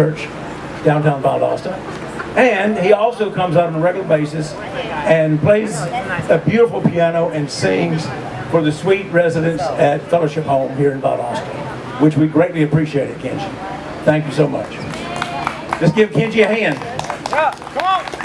Church, downtown Valdosta. And he also comes out on a regular basis and plays a beautiful piano and sings for the sweet residents at Fellowship Home here in Valdosta, which we greatly appreciate it, Kenji. Thank you so much. Just give Kenji a hand. Yeah, come on.